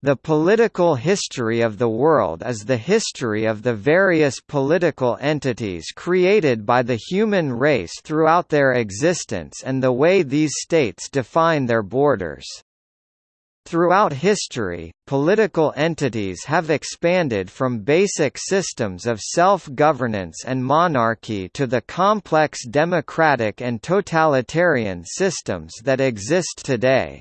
The political history of the world is the history of the various political entities created by the human race throughout their existence and the way these states define their borders. Throughout history, political entities have expanded from basic systems of self-governance and monarchy to the complex democratic and totalitarian systems that exist today.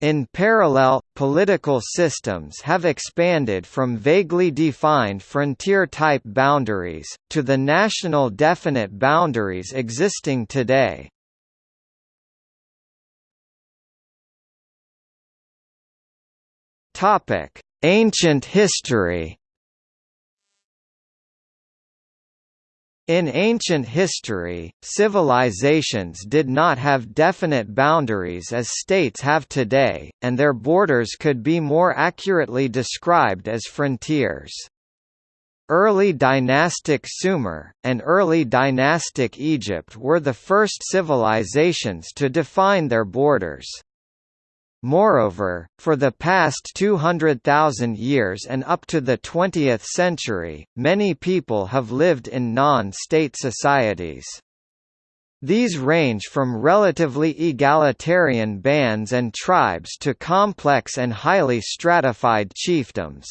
In parallel, political systems have expanded from vaguely defined frontier-type boundaries, to the national definite boundaries existing today. Ancient history In ancient history, civilizations did not have definite boundaries as states have today, and their borders could be more accurately described as frontiers. Early dynastic Sumer, and early dynastic Egypt were the first civilizations to define their borders. Moreover, for the past 200,000 years and up to the 20th century, many people have lived in non-state societies. These range from relatively egalitarian bands and tribes to complex and highly stratified chiefdoms.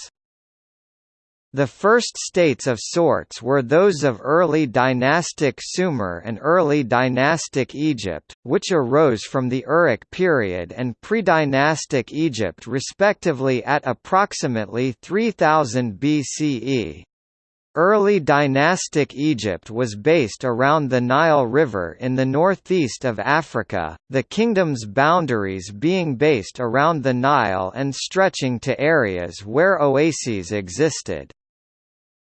The first states of sorts were those of early dynastic Sumer and early dynastic Egypt, which arose from the Uruk period and pre-dynastic Egypt respectively at approximately 3000 BCE. Early dynastic Egypt was based around the Nile River in the northeast of Africa, the kingdom's boundaries being based around the Nile and stretching to areas where oases existed.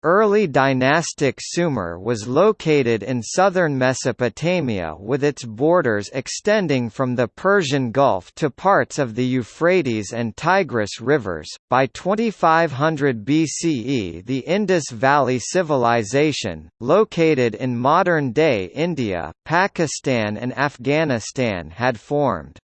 Early dynastic Sumer was located in southern Mesopotamia with its borders extending from the Persian Gulf to parts of the Euphrates and Tigris rivers. By 2500 BCE, the Indus Valley Civilization, located in modern day India, Pakistan, and Afghanistan, had formed.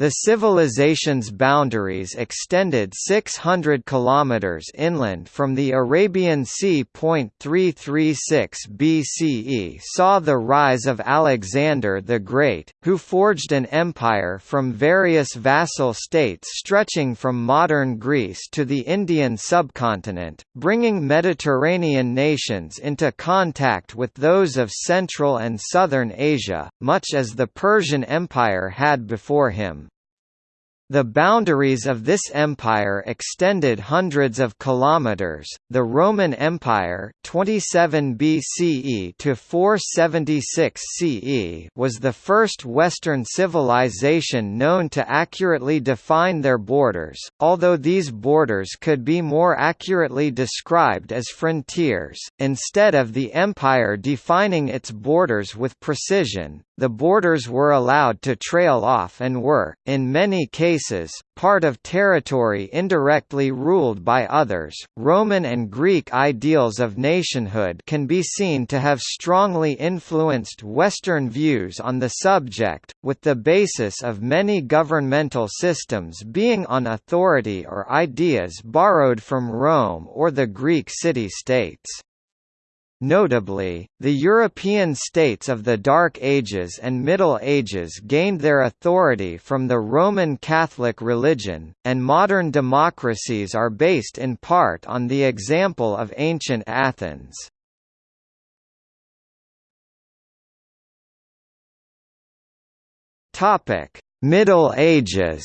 The civilization's boundaries extended 600 kilometers inland from the Arabian Sea. 336 BCE saw the rise of Alexander the Great, who forged an empire from various vassal states stretching from modern Greece to the Indian subcontinent, bringing Mediterranean nations into contact with those of Central and Southern Asia, much as the Persian Empire had before him. The boundaries of this empire extended hundreds of kilometers. The Roman Empire, 27 BCE to 476 CE, was the first Western civilization known to accurately define their borders, although these borders could be more accurately described as frontiers. Instead of the empire defining its borders with precision, the borders were allowed to trail off and were, in many cases, part of territory indirectly ruled by others. Roman and Greek ideals of nationhood can be seen to have strongly influenced Western views on the subject, with the basis of many governmental systems being on authority or ideas borrowed from Rome or the Greek city-states. Notably, the European states of the Dark Ages and Middle Ages gained their authority from the Roman Catholic religion, and modern democracies are based in part on the example of ancient Athens. Middle Ages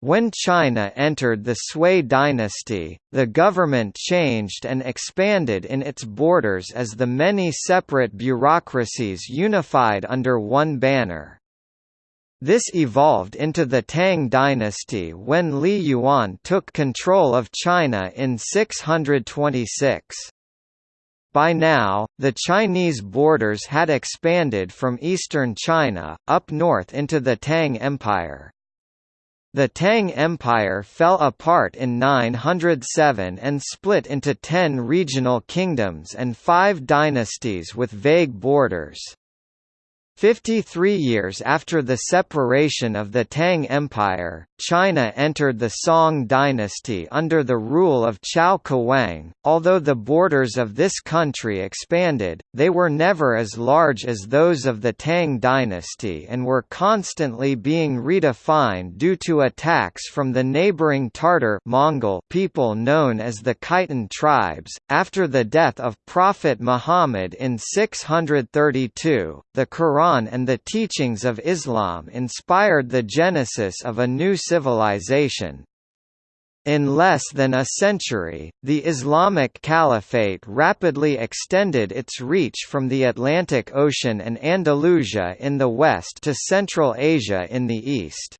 When China entered the Sui dynasty, the government changed and expanded in its borders as the many separate bureaucracies unified under one banner. This evolved into the Tang dynasty when Li Yuan took control of China in 626. By now, the Chinese borders had expanded from eastern China, up north into the Tang Empire. The Tang Empire fell apart in 907 and split into ten regional kingdoms and five dynasties with vague borders. 53 years after the separation of the Tang Empire, China entered the Song dynasty under the rule of Chao Kuang. Although the borders of this country expanded, they were never as large as those of the Tang dynasty and were constantly being redefined due to attacks from the neighboring Tartar Mongol people known as the Khitan tribes. After the death of Prophet Muhammad in 632, the Quran Quran and the teachings of Islam inspired the genesis of a new civilization. In less than a century, the Islamic Caliphate rapidly extended its reach from the Atlantic Ocean and Andalusia in the west to Central Asia in the east.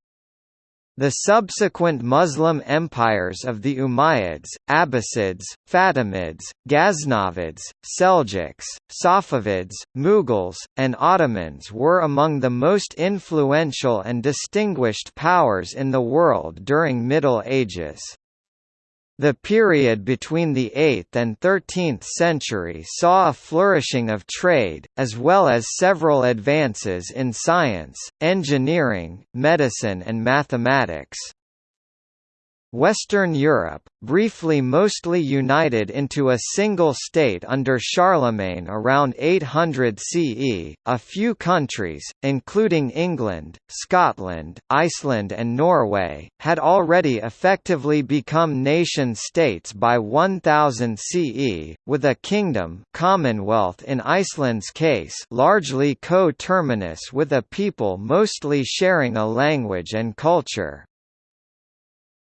The subsequent Muslim empires of the Umayyads, Abbasids, Fatimids, Ghaznavids, Seljuks, Safavids, Mughals, and Ottomans were among the most influential and distinguished powers in the world during Middle Ages. The period between the 8th and 13th century saw a flourishing of trade, as well as several advances in science, engineering, medicine and mathematics. Western Europe, briefly mostly united into a single state under Charlemagne around 800 CE, a few countries, including England, Scotland, Iceland and Norway, had already effectively become nation-states by 1000 CE, with a kingdom Commonwealth in Iceland's case largely co-terminus with a people mostly sharing a language and culture.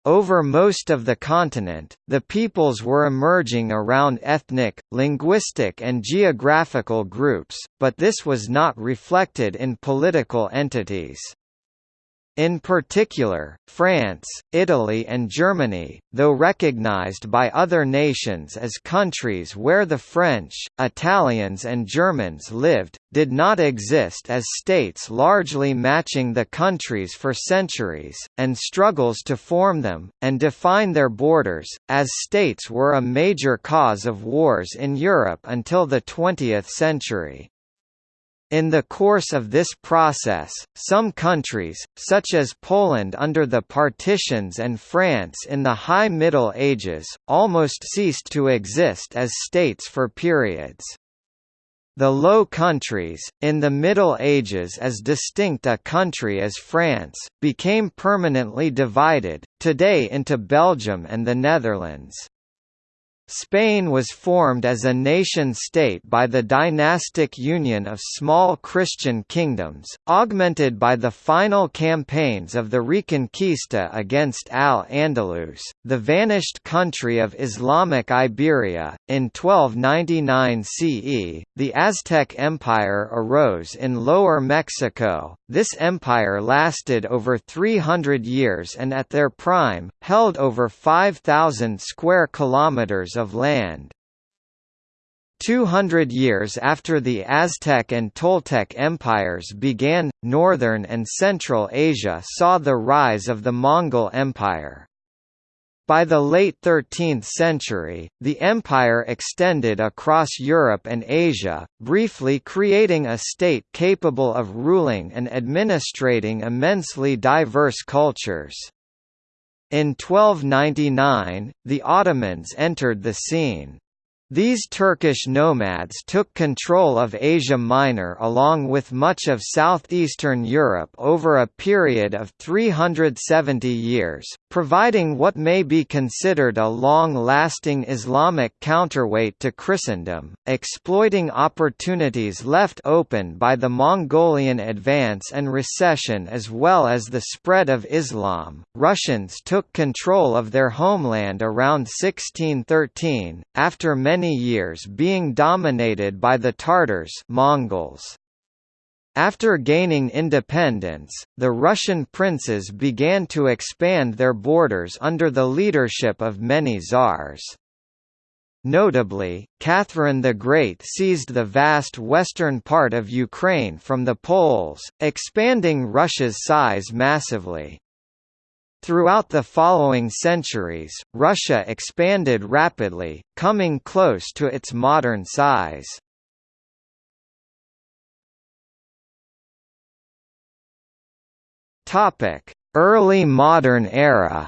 Over most of the continent, the peoples were emerging around ethnic, linguistic and geographical groups, but this was not reflected in political entities. In particular, France, Italy and Germany, though recognized by other nations as countries where the French, Italians and Germans lived, did not exist as states largely matching the countries for centuries, and struggles to form them, and define their borders, as states were a major cause of wars in Europe until the 20th century. In the course of this process, some countries, such as Poland under the partitions and France in the High Middle Ages, almost ceased to exist as states for periods. The Low Countries, in the Middle Ages as distinct a country as France, became permanently divided, today into Belgium and the Netherlands. Spain was formed as a nation-state by the dynastic union of small Christian kingdoms, augmented by the final campaigns of the Reconquista against Al-Andalus, the vanished country of Islamic Iberia. In 1299 CE, the Aztec Empire arose in Lower Mexico. This empire lasted over 300 years and at their prime, held over 5,000 square kilometers of land. 200 years after the Aztec and Toltec empires began, northern and central Asia saw the rise of the Mongol Empire. By the late 13th century, the empire extended across Europe and Asia, briefly creating a state capable of ruling and administrating immensely diverse cultures. In 1299, the Ottomans entered the scene. These Turkish nomads took control of Asia Minor along with much of southeastern Europe over a period of 370 years, providing what may be considered a long-lasting Islamic counterweight to Christendom, exploiting opportunities left open by the Mongolian advance and recession as well as the spread of Islam. Russians took control of their homeland around 1613, after many many years being dominated by the Tartars Mongols. After gaining independence, the Russian princes began to expand their borders under the leadership of many czars. Notably, Catherine the Great seized the vast western part of Ukraine from the Poles, expanding Russia's size massively. Throughout the following centuries, Russia expanded rapidly, coming close to its modern size. Early modern era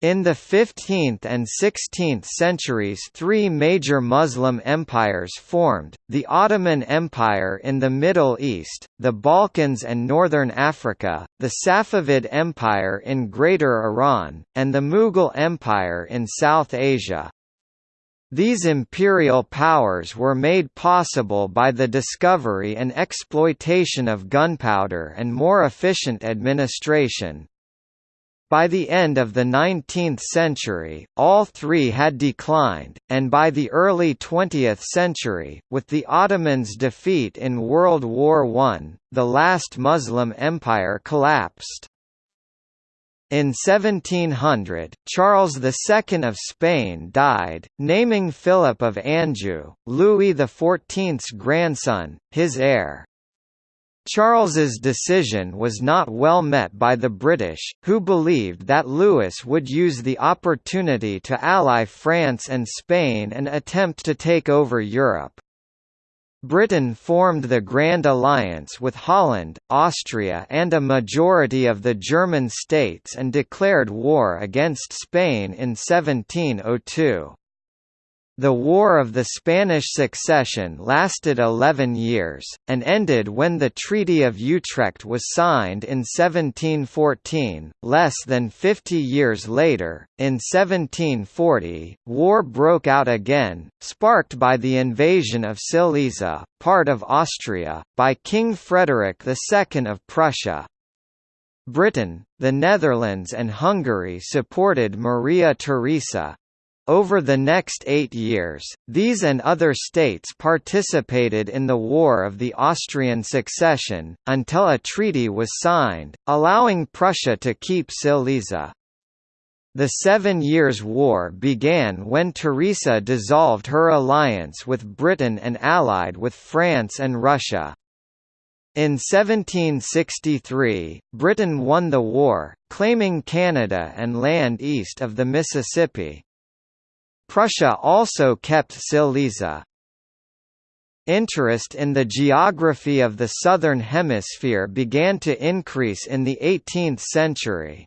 In the 15th and 16th centuries three major Muslim empires formed, the Ottoman Empire in the Middle East, the Balkans and Northern Africa, the Safavid Empire in Greater Iran, and the Mughal Empire in South Asia. These imperial powers were made possible by the discovery and exploitation of gunpowder and more efficient administration, by the end of the 19th century, all three had declined, and by the early 20th century, with the Ottomans' defeat in World War I, the last Muslim empire collapsed. In 1700, Charles II of Spain died, naming Philip of Anjou, Louis XIV's grandson, his heir. Charles's decision was not well met by the British, who believed that Louis would use the opportunity to ally France and Spain and attempt to take over Europe. Britain formed the Grand Alliance with Holland, Austria and a majority of the German states and declared war against Spain in 1702. The War of the Spanish Succession lasted 11 years, and ended when the Treaty of Utrecht was signed in 1714. Less than 50 years later, in 1740, war broke out again, sparked by the invasion of Silesia, part of Austria, by King Frederick II of Prussia. Britain, the Netherlands and Hungary supported Maria Theresa, over the next eight years, these and other states participated in the War of the Austrian Succession, until a treaty was signed, allowing Prussia to keep Silesia. The Seven Years' War began when Theresa dissolved her alliance with Britain and allied with France and Russia. In 1763, Britain won the war, claiming Canada and land east of the Mississippi. Prussia also kept Silesia. Interest in the geography of the Southern Hemisphere began to increase in the 18th century.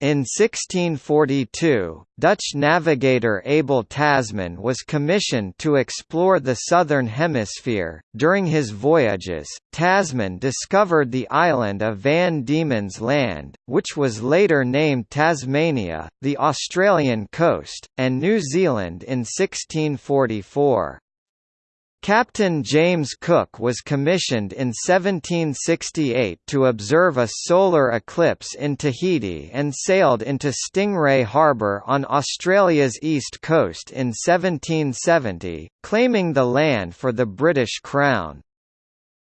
In 1642, Dutch navigator Abel Tasman was commissioned to explore the southern hemisphere. During his voyages, Tasman discovered the island of Van Diemen's Land, which was later named Tasmania, the Australian coast, and New Zealand in 1644. Captain James Cook was commissioned in 1768 to observe a solar eclipse in Tahiti and sailed into Stingray Harbour on Australia's east coast in 1770, claiming the land for the British Crown.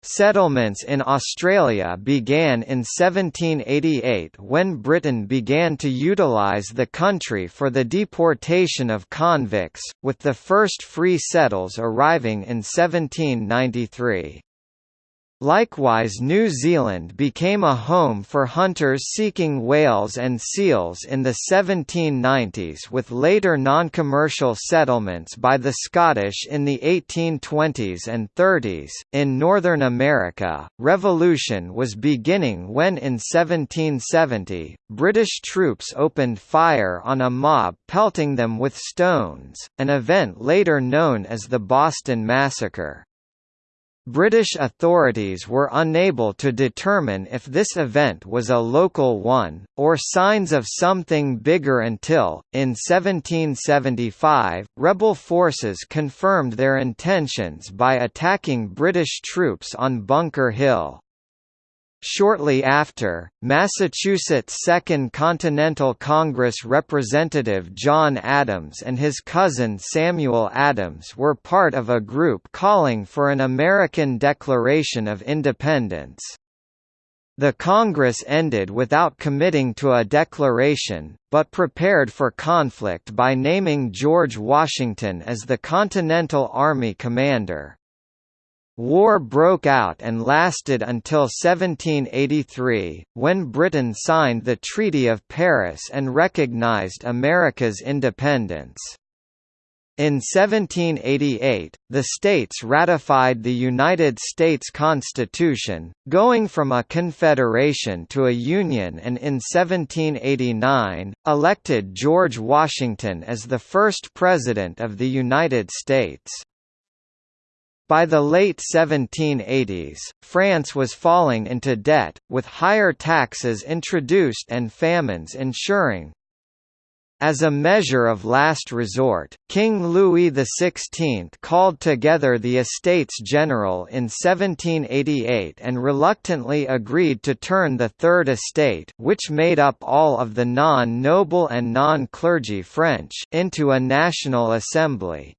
Settlements in Australia began in 1788 when Britain began to utilise the country for the deportation of convicts, with the first free settles arriving in 1793. Likewise New Zealand became a home for hunters seeking whales and seals in the 1790s with later non-commercial settlements by the Scottish in the 1820s and 30s. In Northern America, revolution was beginning when in 1770, British troops opened fire on a mob pelting them with stones, an event later known as the Boston Massacre. British authorities were unable to determine if this event was a local one, or signs of something bigger until, in 1775, rebel forces confirmed their intentions by attacking British troops on Bunker Hill. Shortly after, Massachusetts Second Continental Congress Representative John Adams and his cousin Samuel Adams were part of a group calling for an American Declaration of Independence. The Congress ended without committing to a declaration, but prepared for conflict by naming George Washington as the Continental Army commander. War broke out and lasted until 1783, when Britain signed the Treaty of Paris and recognized America's independence. In 1788, the states ratified the United States Constitution, going from a confederation to a union and in 1789, elected George Washington as the first President of the United States. By the late 1780s, France was falling into debt, with higher taxes introduced and famines ensuring, as a measure of last resort, King Louis XVI called together the Estates General in 1788 and reluctantly agreed to turn the Third Estate which made up all of the non-noble and non-clergy French into a national assembly.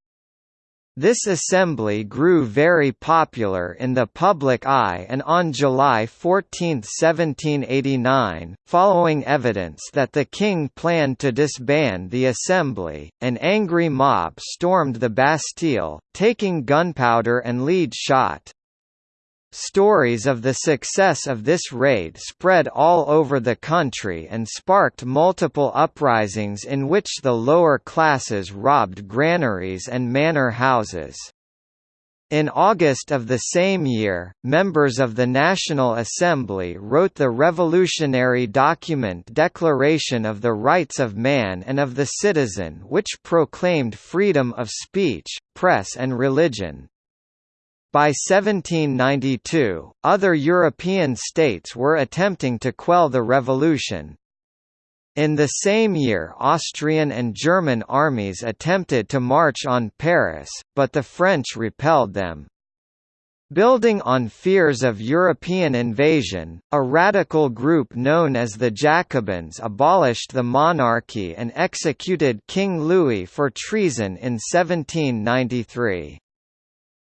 This assembly grew very popular in the public eye and on July 14, 1789, following evidence that the king planned to disband the assembly, an angry mob stormed the Bastille, taking gunpowder and lead shot. Stories of the success of this raid spread all over the country and sparked multiple uprisings in which the lower classes robbed granaries and manor houses. In August of the same year, members of the National Assembly wrote the revolutionary document Declaration of the Rights of Man and of the Citizen which proclaimed freedom of speech, press and religion. By 1792, other European states were attempting to quell the revolution. In the same year Austrian and German armies attempted to march on Paris, but the French repelled them. Building on fears of European invasion, a radical group known as the Jacobins abolished the monarchy and executed King Louis for treason in 1793.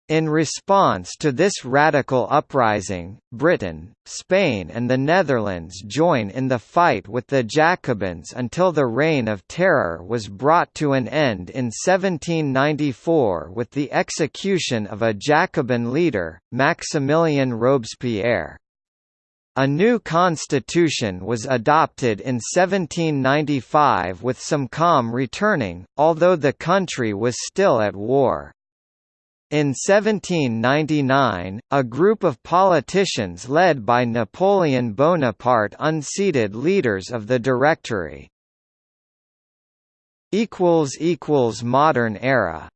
In response to this radical uprising, Britain, Spain and the Netherlands join in the fight with the Jacobins until the Reign of Terror was brought to an end in 1794 with the execution of a Jacobin leader, Maximilien Robespierre. A new constitution was adopted in 1795 with some calm returning, although the country was still at war. In 1799, a group of politicians led by Napoleon Bonaparte unseated leaders of the Directory. Modern era